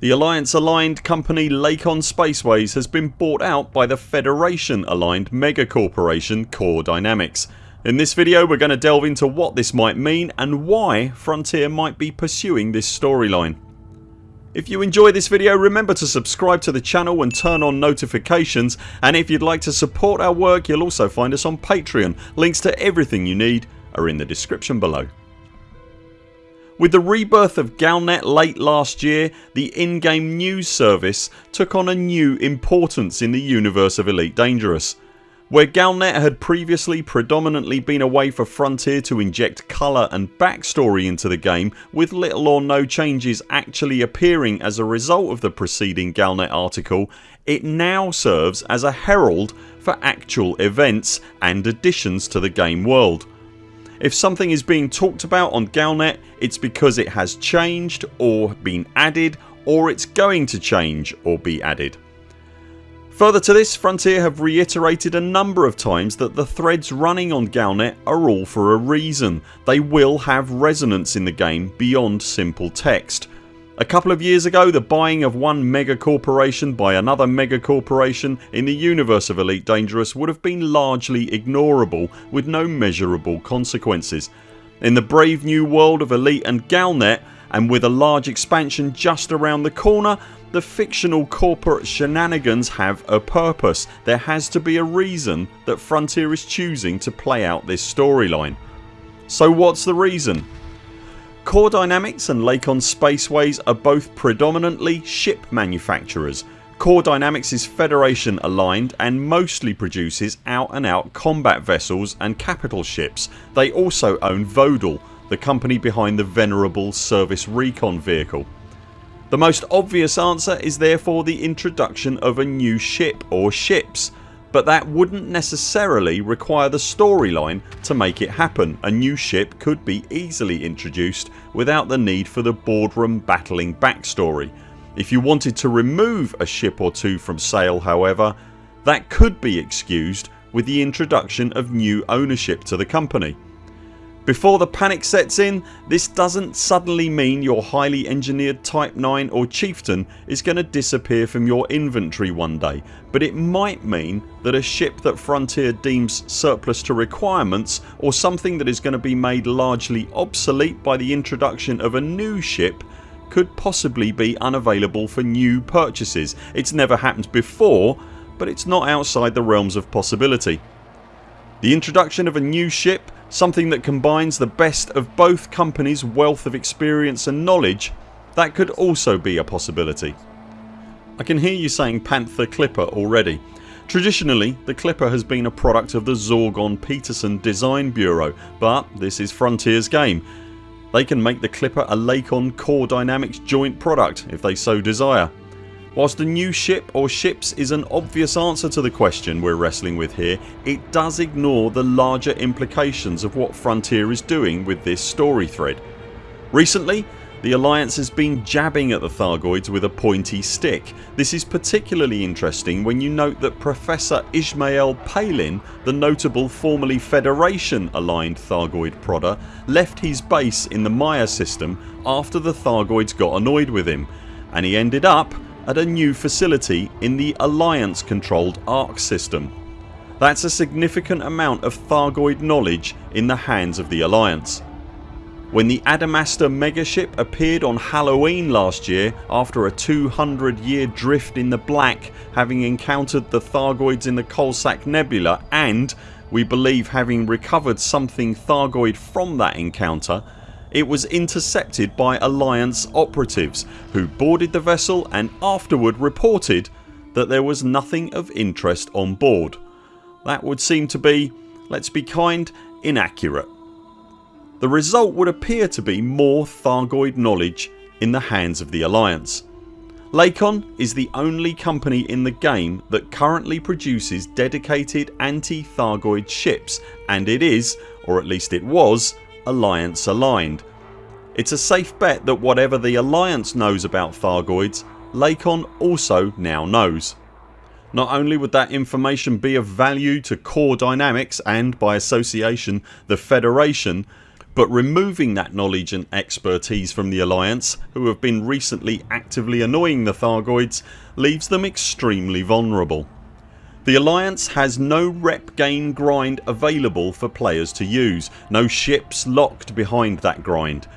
The Alliance aligned company Lakon Spaceways has been bought out by the Federation aligned mega corporation Core Dynamics. In this video we're going to delve into what this might mean and why Frontier might be pursuing this storyline. If you enjoy this video remember to subscribe to the channel and turn on notifications and if you'd like to support our work you'll also find us on Patreon. Links to everything you need are in the description below. With the rebirth of Galnet late last year the in-game news service took on a new importance in the universe of Elite Dangerous. Where Galnet had previously predominantly been a way for Frontier to inject colour and backstory into the game with little or no changes actually appearing as a result of the preceding Galnet article it now serves as a herald for actual events and additions to the game world. If something is being talked about on Galnet it's because it has changed or been added or it's going to change or be added. Further to this Frontier have reiterated a number of times that the threads running on Galnet are all for a reason. They will have resonance in the game beyond simple text. A couple of years ago the buying of one mega corporation by another mega corporation in the universe of Elite Dangerous would have been largely ignorable with no measurable consequences. In the brave new world of Elite and Galnet and with a large expansion just around the corner the fictional corporate shenanigans have a purpose. There has to be a reason that Frontier is choosing to play out this storyline. So what's the reason? Core Dynamics and Lakon Spaceways are both predominantly ship manufacturers. Core Dynamics is Federation aligned and mostly produces out and out combat vessels and capital ships. They also own Vodel the company behind the venerable Surface Recon vehicle. The most obvious answer is therefore the introduction of a new ship or ships but that wouldn't necessarily require the storyline to make it happen. A new ship could be easily introduced without the need for the boardroom battling backstory. If you wanted to remove a ship or two from sale however that could be excused with the introduction of new ownership to the company. Before the panic sets in this doesn't suddenly mean your highly engineered Type 9 or Chieftain is going to disappear from your inventory one day but it might mean that a ship that Frontier deems surplus to requirements or something that is going to be made largely obsolete by the introduction of a new ship could possibly be unavailable for new purchases. It's never happened before but it's not outside the realms of possibility. The introduction of a new ship something that combines the best of both companies wealth of experience and knowledge that could also be a possibility. I can hear you saying Panther Clipper already. Traditionally the Clipper has been a product of the Zorgon Peterson Design Bureau but this is Frontiers game. They can make the Clipper a Lakon Core Dynamics joint product if they so desire. Whilst a new ship or ships is an obvious answer to the question we're wrestling with here it does ignore the larger implications of what Frontier is doing with this story thread. Recently the Alliance has been jabbing at the Thargoids with a pointy stick. This is particularly interesting when you note that Professor Ishmael Palin the notable formerly Federation aligned Thargoid prodder left his base in the Maia system after the Thargoids got annoyed with him and he ended up at a new facility in the Alliance controlled Arque system. That's a significant amount of Thargoid knowledge in the hands of the Alliance. When the Adamastor megaship appeared on Halloween last year after a 200 year drift in the black having encountered the Thargoids in the Coalsack Nebula and we believe having recovered something Thargoid from that encounter it was intercepted by Alliance operatives who boarded the vessel and afterward reported that there was nothing of interest on board. That would seem to be, let's be kind, inaccurate. The result would appear to be more Thargoid knowledge in the hands of the Alliance. Lakon is the only company in the game that currently produces dedicated anti-Thargoid ships and it is, or at least it was, Alliance aligned. It's a safe bet that whatever the Alliance knows about Thargoids Lakon also now knows. Not only would that information be of value to Core Dynamics and by association the Federation but removing that knowledge and expertise from the Alliance who have been recently actively annoying the Thargoids leaves them extremely vulnerable. The Alliance has no rep gain grind available for players to use, no ships locked behind that grind.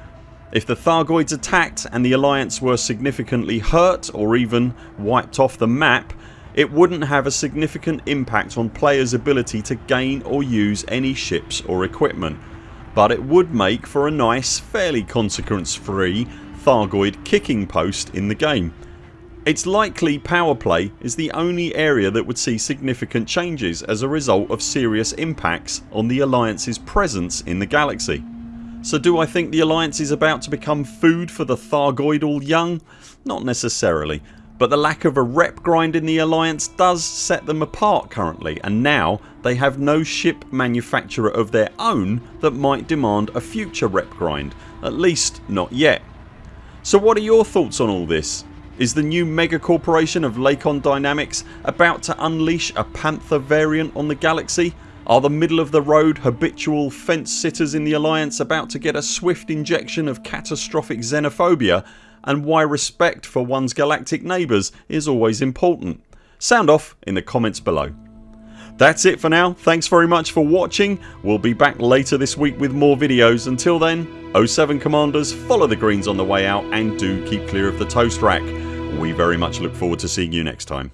If the Thargoids attacked and the Alliance were significantly hurt or even wiped off the map it wouldn't have a significant impact on players ability to gain or use any ships or equipment. But it would make for a nice fairly consequence free Thargoid kicking post in the game it's likely power play is the only area that would see significant changes as a result of serious impacts on the Alliance's presence in the galaxy. So do I think the Alliance is about to become food for the Thargoidal young? Not necessarily but the lack of a rep grind in the Alliance does set them apart currently and now they have no ship manufacturer of their own that might demand a future rep grind, at least not yet. So what are your thoughts on all this? Is the new mega corporation of Lakon Dynamics about to unleash a Panther variant on the galaxy? Are the middle of the road habitual fence sitters in the Alliance about to get a swift injection of catastrophic xenophobia and why respect for one's galactic neighbours is always important? Sound off in the comments below. That's it for now. Thanks very much for watching. We'll be back later this week with more videos. Until then 0 7 CMDRs follow the greens on the way out and do keep clear of the toast rack. We very much look forward to seeing you next time.